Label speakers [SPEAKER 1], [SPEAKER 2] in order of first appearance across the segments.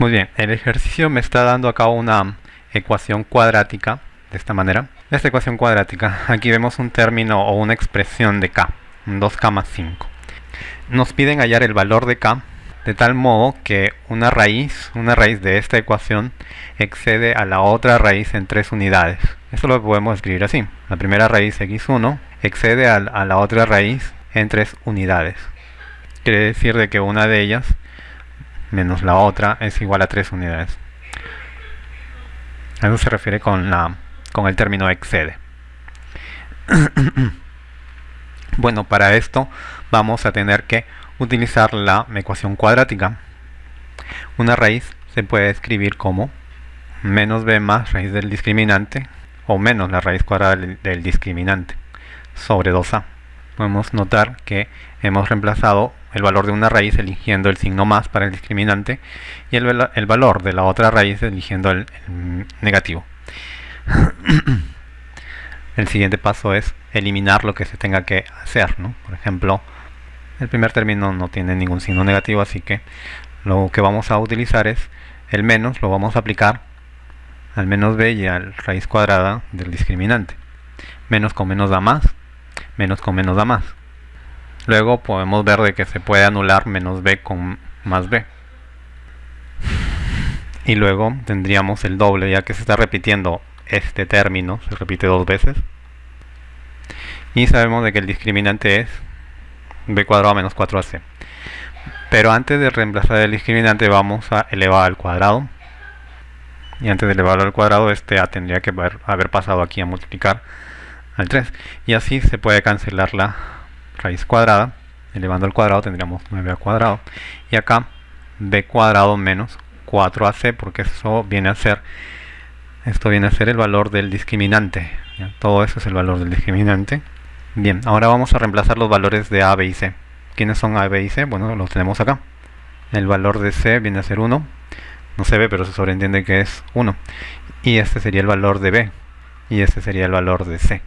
[SPEAKER 1] Muy bien, el ejercicio me está dando acá una ecuación cuadrática de esta manera. Esta ecuación cuadrática, aquí vemos un término o una expresión de k, 2k más 5. Nos piden hallar el valor de k de tal modo que una raíz, una raíz de esta ecuación excede a la otra raíz en tres unidades. Esto lo podemos escribir así. La primera raíz x1 excede a, a la otra raíz en tres unidades. Quiere decir de que una de ellas menos la otra es igual a 3 unidades. A eso se refiere con, la, con el término excede. bueno, para esto vamos a tener que utilizar la ecuación cuadrática. Una raíz se puede escribir como menos b más raíz del discriminante o menos la raíz cuadrada del discriminante sobre 2a. Podemos notar que hemos reemplazado el valor de una raíz eligiendo el signo más para el discriminante y el, el valor de la otra raíz eligiendo el, negativo. el siguiente paso es eliminar lo que se tenga que hacer. Por ejemplo, el primer término no tiene ningún signo negativo, así que lo que vamos a utilizar es el menos, lo vamos a aplicar al menos b y al raíz cuadrada del discriminante. Menos con menos da más, menos con menos da más. Luego podemos ver de que se puede anular menos b con más b. Y luego tendríamos el doble, ya que se está repitiendo este término, se repite dos veces. Y sabemos de que el discriminante es b cuadrado menos 4ac. Pero antes de reemplazar el discriminante vamos a elevar al cuadrado. Y antes de elevarlo al cuadrado, este a tendría que haber pasado aquí a multiplicar al 3. Y así se puede cancelar la raíz cuadrada, elevando al cuadrado tendríamos 9 al cuadrado. Y acá b cuadrado menos 4ac, porque eso viene a ser, esto viene a ser el valor del discriminante. Todo eso es el valor del discriminante. Bien, ahora vamos a reemplazar los valores de a, b y c. ¿Quiénes son a, b y c? Bueno, los tenemos acá. El valor de c viene a ser 1. No se ve, pero se sobreentiende que es 1. Y este sería el valor de b. Y este sería el valor de c.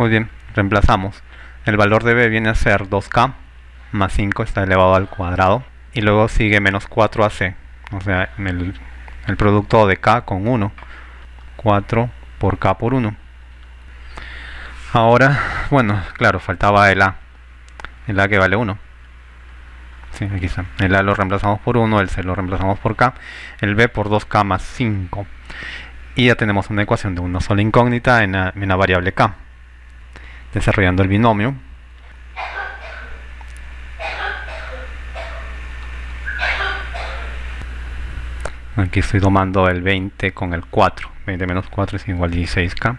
[SPEAKER 1] Muy bien, reemplazamos. El valor de b viene a ser 2k más 5 está elevado al cuadrado y luego sigue menos 4ac o sea el, el producto de k con 1 4 por k por 1 ahora bueno claro faltaba el a. El a que vale 1 sí, aquí está. el a lo reemplazamos por 1 el c lo reemplazamos por k el b por 2k más 5 y ya tenemos una ecuación de una sola incógnita en en la variable k desarrollando el binomio. Aquí estoy tomando el 20 con el 4. 20 menos 4 es igual a 16k.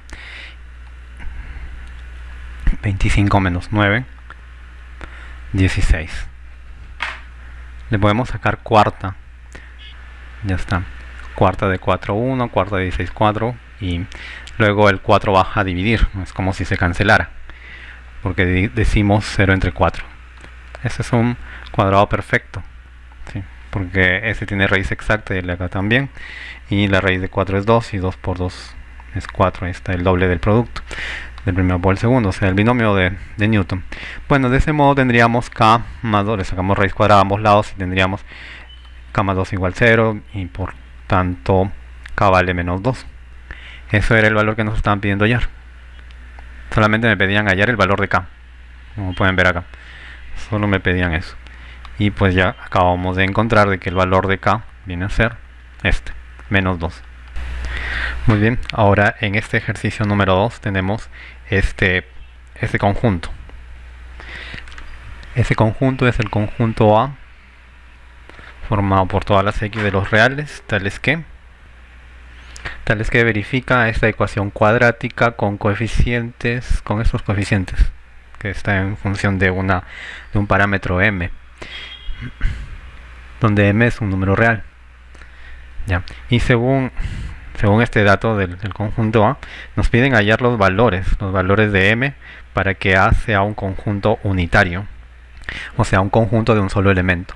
[SPEAKER 1] 25 menos 9. 16. Le podemos sacar cuarta. Ya está. Cuarta de 4, 1. Cuarta de 16, 4. Y luego el 4 baja a dividir. Es como si se cancelara porque decimos 0 entre 4. Ese es un cuadrado perfecto, porque ese tiene raíz exacta y el de acá también. Y la raíz de 4 es 2 y 2 por 2 es 4. Ahí está el doble del producto del primero por el segundo, o sea, el binomio de, de, Newton. Bueno, de ese modo tendríamos k más 2, le sacamos raíz cuadrada a ambos lados y tendríamos k más 2 igual 0 y por tanto k vale menos 2. Eso era el valor que nos estaban pidiendo hallar solamente me pedían hallar el valor de k como pueden ver acá. Solo me pedían eso. Y pues ya acabamos de encontrar de que el valor de k viene a ser este menos 2 muy bien ahora en este ejercicio número 2 tenemos este este conjunto. Ese conjunto es el conjunto A formado por todas las x de los reales tales que tal es que verifica esta ecuación cuadrática con coeficientes, con estos coeficientes, que está en función de, una, de un parámetro m, donde m es un número real. ¿ya? Y según, según este dato del, del conjunto A, nos piden hallar los valores, los valores de m, para que A sea un conjunto unitario, o sea, un conjunto de un solo elemento.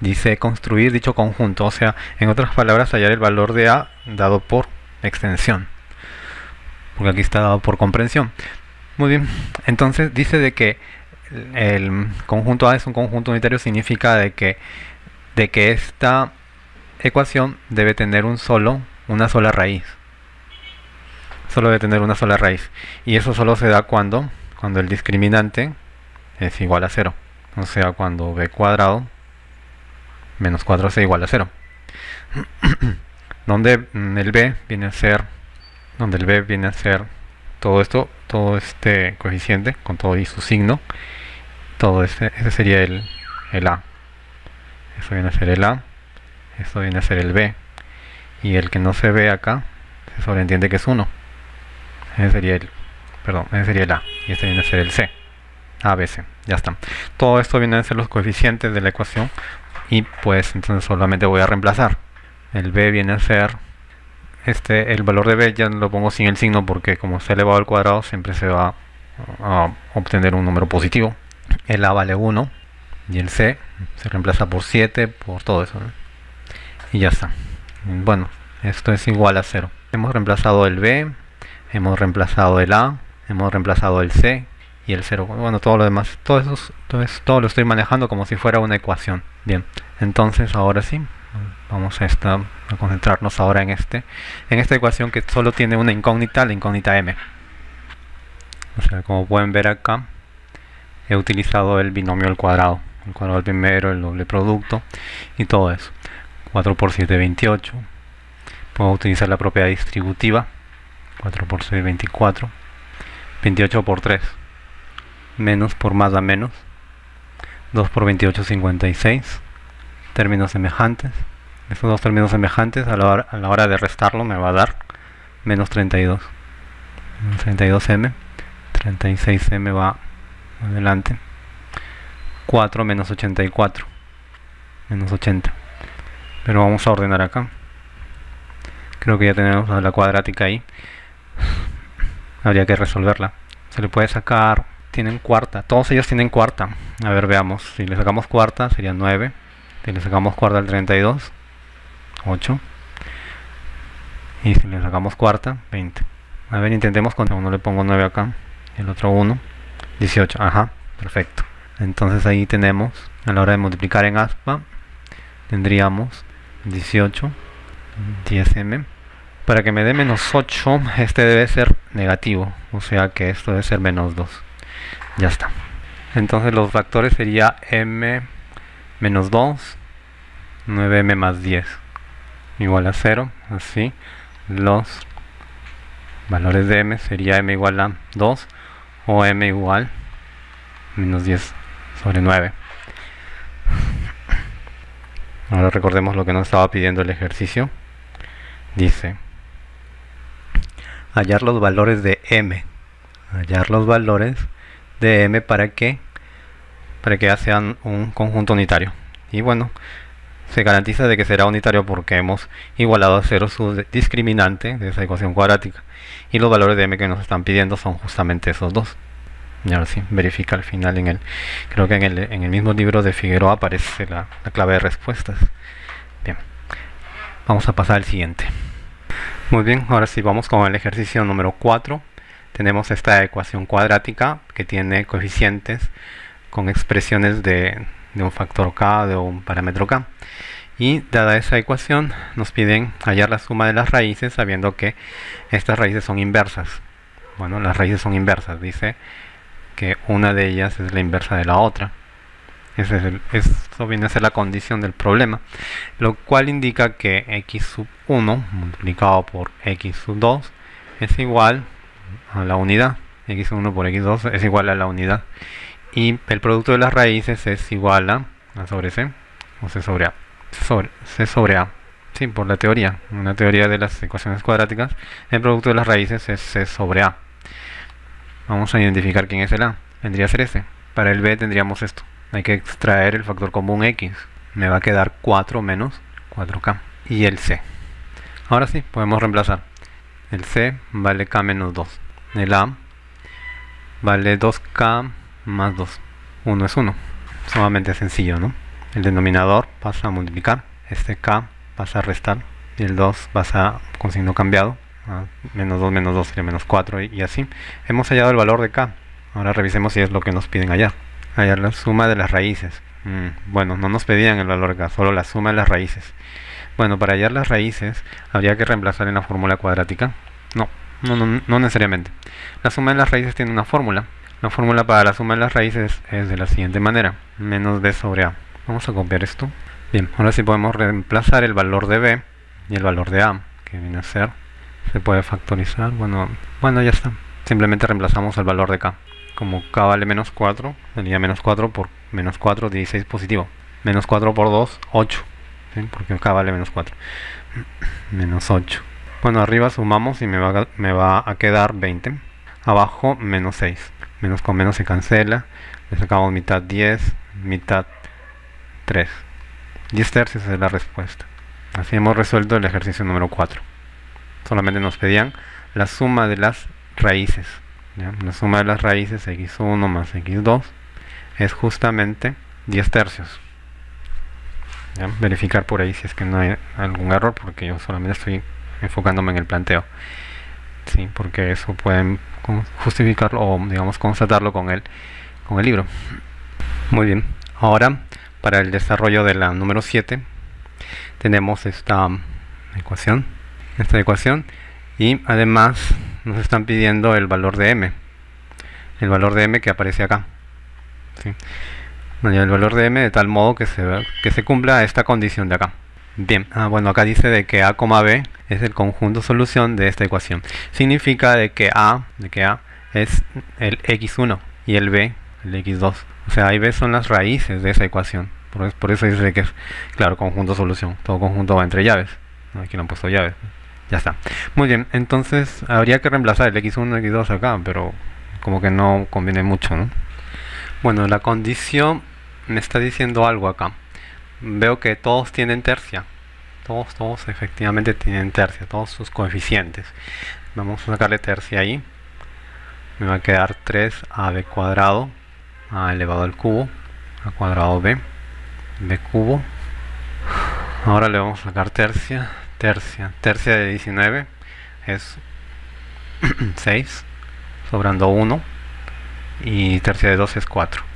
[SPEAKER 1] Dice construir dicho conjunto, o sea, en otras palabras, hallar el valor de A dado por extensión. Porque aquí está dado por comprensión. Muy bien, entonces dice de que el conjunto A es un conjunto unitario, significa de que, de que esta, ecuación debe tener un solo, una sola raíz. Solo debe tener una sola raíz. Y eso solo se da cuando, cuando el discriminante es igual a 0. O sea, cuando b cuadrado menos 4c igual a 0. donde el b viene a ser donde el b viene a ser todo esto, todo este coeficiente con todo y su signo. Todo este, ese sería el, el a. Eso viene a ser el a. Esto viene a ser el b. Y el que no se ve acá se sobreentiende que es 1. Ese sería el, perdón, ese sería el a. Y este viene a ser el c. ABC, ya está. Todo esto viene a ser los coeficientes de la ecuación y pues entonces solamente voy a reemplazar. El b viene a ser este el valor de b ya lo pongo sin el signo porque como está elevado al cuadrado siempre se va a obtener un número positivo. El a vale 1 y el c se reemplaza por 7 por todo eso. Y ya está. Bueno, esto es igual a 0. Hemos reemplazado el b, hemos reemplazado el a, hemos reemplazado el c y el 0. Bueno, todo lo demás, todo eso, todo, todo lo estoy manejando como si fuera una ecuación. Bien, entonces ahora sí, vamos a, esta, a concentrarnos ahora en este en esta ecuación que solo tiene una incógnita, la incógnita m. O sea, como pueden ver acá, he utilizado el binomio al cuadrado. El cuadrado al primero, el doble producto y todo eso. 4 por 7, 28. Puedo utilizar la propiedad distributiva. 4 por 6, 24. 28 por 3 menos por más a menos. 2 por 28 56 términos semejantes. Estos dos términos semejantes a la, hora, a la hora de restarlo me va a dar menos 32 32m 36m va adelante. 4 menos 84 menos 80 pero vamos a ordenar acá. Creo que ya tenemos la cuadrática ahí. Habría que resolverla. Se le puede sacar tienen cuarta, todos ellos tienen cuarta. A ver, veamos, si le sacamos cuarta sería 9, si le sacamos cuarta al 32, 8, y si le sacamos cuarta, 20. A ver, intentemos con uno. Le pongo 9 acá, el otro 1, 18, ajá, perfecto. Entonces ahí tenemos, a la hora de multiplicar en aspa, tendríamos 18, 10m. Para que me dé menos 8, este debe ser negativo, o sea que esto debe ser menos 2 ya está. Entonces los factores sería m menos 2 9m más 10 igual a 0 así. Los valores de m sería m igual a 2 o m igual menos 10 sobre 9 ahora recordemos lo que nos estaba pidiendo el ejercicio. Dice hallar los valores de m hallar los valores de M para que para que sean un conjunto unitario. Y bueno se garantiza de que será unitario porque hemos igualado a cero su discriminante de esa ecuación cuadrática. Y los valores de m que nos están pidiendo son justamente esos dos. Y ahora sí, verifica al final en el creo que en el, en el mismo libro de Figueroa aparece la, la clave de respuestas. Bien, vamos a pasar al siguiente. Muy bien, ahora sí vamos con el ejercicio número 4 tenemos esta ecuación cuadrática que tiene coeficientes con expresiones de, un factor k, de un parámetro k. Y dada esa ecuación nos piden hallar la suma de las raíces sabiendo que estas raíces son inversas. Bueno, las raíces son inversas, dice que una de ellas es la inversa de la otra. Ese es eso viene a ser la condición del problema, lo cual indica que x sub 1 multiplicado por x sub 2 es igual a la unidad. X1 por x2 es igual a la unidad. Y el producto de las raíces es igual a sobre c o c sobre a. Sobre, c sobre a. Sí, por la teoría. Una teoría de las ecuaciones cuadráticas. El producto de las raíces es c sobre a. Vamos a identificar quién es el a. Vendría a ser ese. Para el b tendríamos esto. Hay que extraer el factor común x. Me va a quedar 4 menos 4k y el c. Ahora sí podemos reemplazar. El c vale k menos 2 el A vale 2K más 2. 1 es 1. Sumamente sencillo, ¿no? El denominador pasa a multiplicar, este K pasa a restar y el 2 pasa con signo cambiado. menos 2 menos 2 sería menos 4 y, así. Hemos hallado el valor de K. Ahora revisemos si es lo que nos piden hallar. Hallar la suma de las raíces. Mm, bueno, no nos pedían el valor de K, solo la suma de las raíces. Bueno, para hallar las raíces habría que reemplazar en la fórmula cuadrática. No, no, no, no necesariamente. La suma de las raíces tiene una fórmula. La fórmula para la suma de las raíces es de la siguiente manera. Menos b sobre a. Vamos a copiar esto. Bien, ahora sí podemos reemplazar el valor de b y el valor de a, que viene a ser. Se puede factorizar. Bueno, bueno ya está. Simplemente reemplazamos el valor de k. Como k vale menos 4, sería menos 4 por menos 4, 16 positivo. Menos 4 por 2, 8 porque acá vale menos 4 menos 8 bueno arriba sumamos y me va, me va a quedar 20 abajo menos 6 menos con menos se cancela. Le sacamos mitad 10 mitad 3 10 tercios es la respuesta. Así hemos resuelto el ejercicio número 4 solamente nos pedían la suma de las raíces la suma de las raíces x1 más x2 es justamente 10 tercios. Verificar por ahí si es que no hay algún error porque yo solamente estoy enfocándome en el planteo. Sí porque eso pueden justificarlo o digamos constatarlo con el con el libro. Muy bien. Ahora para el desarrollo de la número 7 tenemos esta ecuación esta ecuación y además nos están pidiendo el valor de m el valor de m que aparece acá. El valor de m de tal modo que se, que se cumpla esta condición de acá. Bien, ah, bueno, acá dice de que a, b es el conjunto solución de esta ecuación. Significa de que a, de que a es el x1 y el b el x2. O sea, a y b son las raíces de esa ecuación. Por, por eso dice que es, claro, conjunto solución. Todo conjunto va entre llaves. Aquí no han puesto llaves. Ya está. Muy bien, entonces habría que reemplazar el x1 y x2 acá, pero como que no conviene mucho, ¿no? Bueno, la condición me está diciendo algo acá. Veo que todos tienen tercia. Todos, todos efectivamente tienen tercia, todos sus coeficientes. Vamos a sacarle tercia ahí. Me va a quedar 3ab cuadrado a elevado al cubo, a cuadrado b, b cubo. Ahora le vamos a sacar tercia, tercia, tercia de 19 es 6, sobrando 1, y tercia de 2 es 4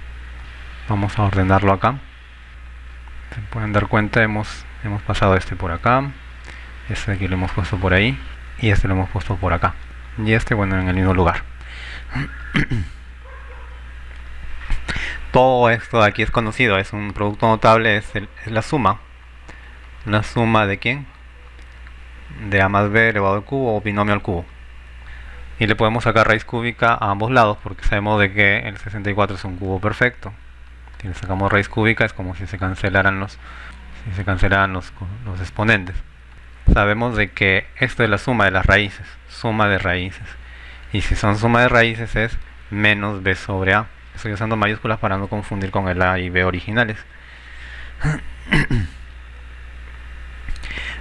[SPEAKER 1] vamos a ordenarlo acá se pueden dar cuenta hemos hemos pasado este por acá este aquí lo hemos puesto por ahí y este lo hemos puesto por acá y este bueno en el mismo lugar. Todo esto de aquí es conocido es un producto notable es, la suma. La suma de quién de a más b elevado al cubo o binomio al cubo. Y le podemos sacar raíz cúbica a ambos lados porque sabemos de que el 64 es un cubo perfecto si le sacamos raíz cúbica es como si se cancelaran los se cancelaran los, los exponentes. Sabemos de que esto es la suma de las raíces suma de raíces. Y si son suma de raíces es menos b sobre a. Estoy usando mayúsculas para no confundir con el a y b originales.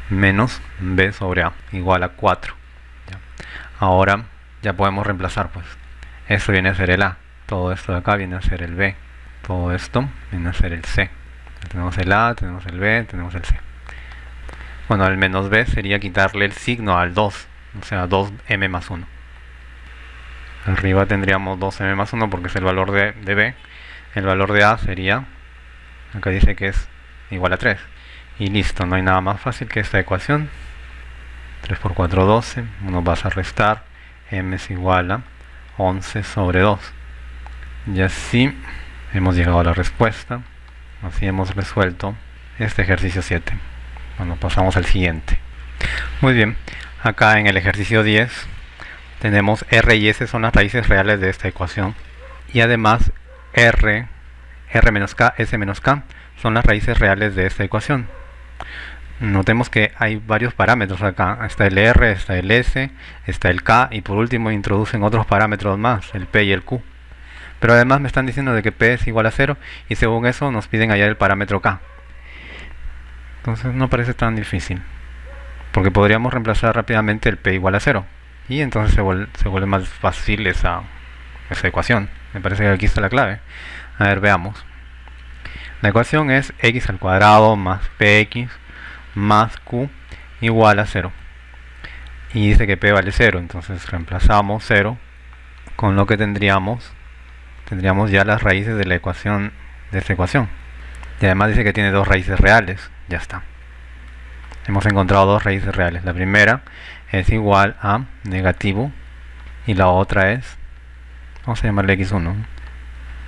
[SPEAKER 1] Menos b sobre a igual a 4 ahora ya podemos reemplazar pues. Esto viene a ser el a todo esto de acá viene a ser el b todo esto viene a ser el C. Tenemos el A, tenemos el B, tenemos el C. Bueno, el menos B sería quitarle el signo al 2, o sea, 2m más 1. Arriba tendríamos 2m más 1 porque es el valor de, B. El valor de A sería, acá dice que es igual a 3. Y listo, no hay nada más fácil que esta ecuación. 3 por 4, 12. Uno vas a restar. m es igual a 11 sobre 2. Y así hemos llegado a la respuesta. Así hemos resuelto este ejercicio 7 bueno pasamos al siguiente. Muy bien. Acá en el ejercicio 10 tenemos r y s son las raíces reales de esta ecuación. Y además r r menos k s menos k son las raíces reales de esta ecuación. Notemos que hay varios parámetros acá. Está el r, está el s, está el k y por último introducen otros parámetros más el p y el q pero además me están diciendo de que P es igual a 0 y según eso nos piden hallar el parámetro K. Entonces no parece tan difícil. Porque podríamos reemplazar rápidamente el P igual a 0. Y entonces se vuelve, más fácil esa, esa ecuación. Me parece que aquí está la clave. A ver, veamos. La ecuación es x al cuadrado más px más q igual a 0. Y dice que p vale 0, entonces reemplazamos 0 con lo que tendríamos tendríamos ya las raíces de la ecuación de esta ecuación y además dice que tiene dos raíces reales ya está hemos encontrado dos raíces reales. La primera es igual a negativo y la otra es, vamos a llamarle x1,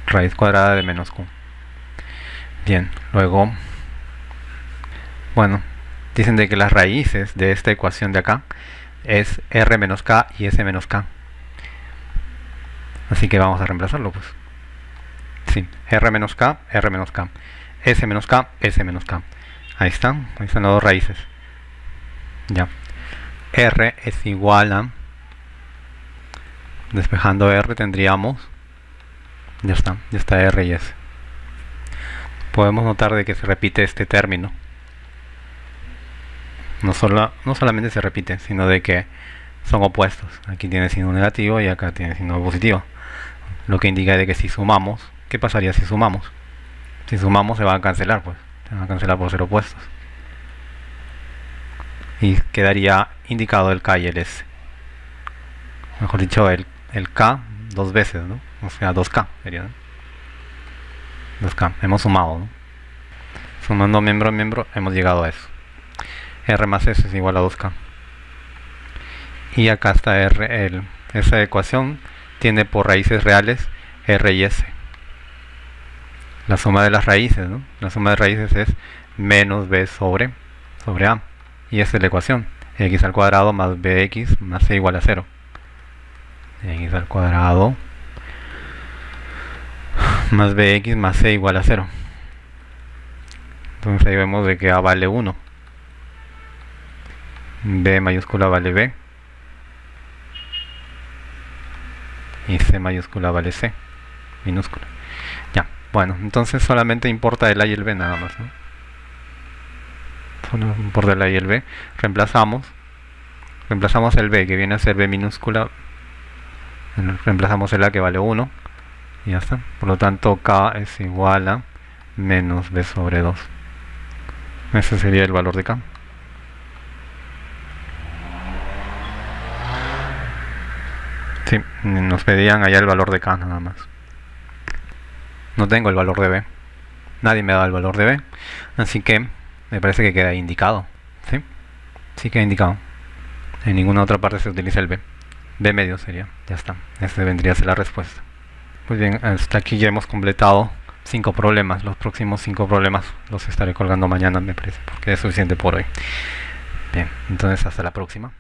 [SPEAKER 1] raíz cuadrada de menos q. Bien, luego, bueno, dicen de que las raíces de esta ecuación de acá es r menos k y s menos k. Así que vamos a reemplazarlo pues. Sí, r menos k, r menos k. s menos k, s menos k. Ahí están, ahí están las dos raíces. Ya. r es igual a... Despejando r tendríamos... Ya está, ya está r y s. Podemos notar de que se repite este término. No, solo, no solamente se repite, sino de que son opuestos. Aquí tiene signo negativo y acá tiene signo positivo. Lo que indica de que si sumamos, ¿qué pasaría si sumamos? Si sumamos se van a cancelar, pues. Se van a cancelar por ser opuestos. Y quedaría indicado el K y el S. Mejor dicho, el, el K dos veces, ¿no? O sea, 2K sería, 2K. Hemos sumado, ¿no? Sumando miembro a miembro hemos llegado a eso. R más S es igual a 2K. Y acá está R, el, esa ecuación tiene por raíces reales R y S. La suma de las raíces, ¿no? La suma de raíces es menos B sobre, sobre A. Y esa es la ecuación. X al cuadrado más BX más C igual a 0. X al cuadrado más BX más C igual a 0. Entonces ahí vemos de que A vale 1. B mayúscula vale B. Y C mayúscula vale C. Minúscula. Ya, bueno, entonces solamente importa el A y el B nada más, ¿no? Solo importa el A y el B. Reemplazamos. Reemplazamos el B que viene a ser B minúscula. Reemplazamos el A que vale 1. Y ya está. Por lo tanto, K es igual a menos B sobre 2. Ese sería el valor de K. Sí, nos pedían allá el valor de K nada más. No tengo el valor de B. Nadie me da el valor de B. Así que me parece que queda indicado. ¿Sí? Sí queda indicado. En ninguna otra parte se utiliza el B. B medio sería. Ya está. Esa vendría a ser la respuesta. Pues bien, hasta aquí ya hemos completado cinco problemas. Los próximos cinco problemas los estaré colgando mañana, me parece, porque es suficiente por hoy. Bien, entonces hasta la próxima.